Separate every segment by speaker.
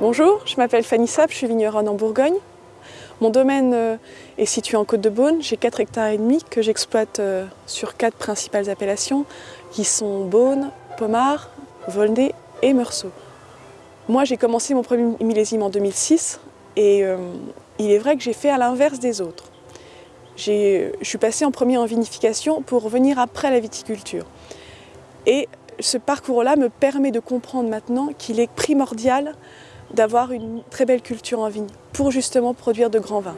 Speaker 1: Bonjour, je m'appelle Fanny Sapp, je suis vigneronne en Bourgogne. Mon domaine euh, est situé en Côte-de-Beaune. J'ai 4 hectares et demi que j'exploite euh, sur quatre principales appellations qui sont Beaune, Pommard, Volnay et Meursault. Moi, j'ai commencé mon premier millésime en 2006 et euh, il est vrai que j'ai fait à l'inverse des autres. Je suis passée en premier en vinification pour revenir après la viticulture. Ce parcours-là me permet de comprendre maintenant qu'il est primordial d'avoir une très belle culture en vigne pour justement produire de grands vins.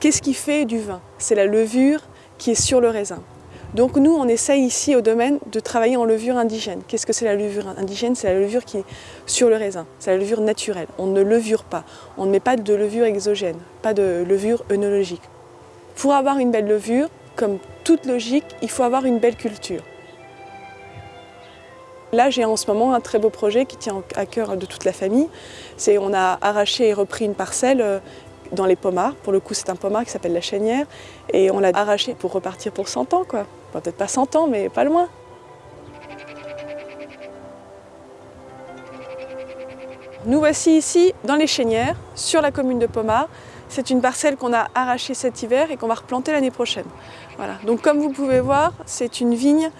Speaker 1: Qu'est-ce qui fait du vin? C'est la levure qui est sur le raisin. Donc nous, on essaye ici au domaine de travailler en levure indigène. Qu'est-ce que c'est la levure indigène? C'est la levure qui est sur le raisin, c'est la levure naturelle. On ne levure pas, on ne met pas de levure exogène, pas de levure œnologique. Pour avoir une belle levure, comme toute logique, il faut avoir une belle culture. Là, j'ai en ce moment un très beau projet qui tient à cœur de toute la famille. C'est On a arraché et repris une parcelle euh, dans les pommards. Pour le coup, c'est un pommard qui s'appelle la Chênière. Et on l'a arraché pour repartir pour 100 ans, quoi. Peut-être pas 100 ans, mais pas loin. Nous voici ici dans les Chênières, sur la commune de Pommard. C'est une parcelle qu'on a arrachée cet hiver et qu'on va replanter l'année prochaine. Voilà. Donc comme vous pouvez voir, c'est une vigne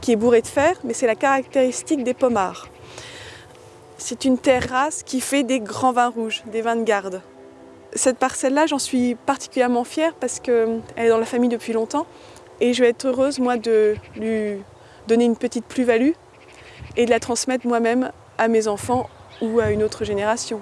Speaker 1: qui est bourré de fer, mais c'est la caractéristique des pommards. C'est une terrasse qui fait des grands vins rouges, des vins de garde. Cette parcelle-là, j'en suis particulièrement fière parce qu'elle est dans la famille depuis longtemps et je vais être heureuse, moi, de lui donner une petite plus-value et de la transmettre moi-même à mes enfants ou à une autre génération.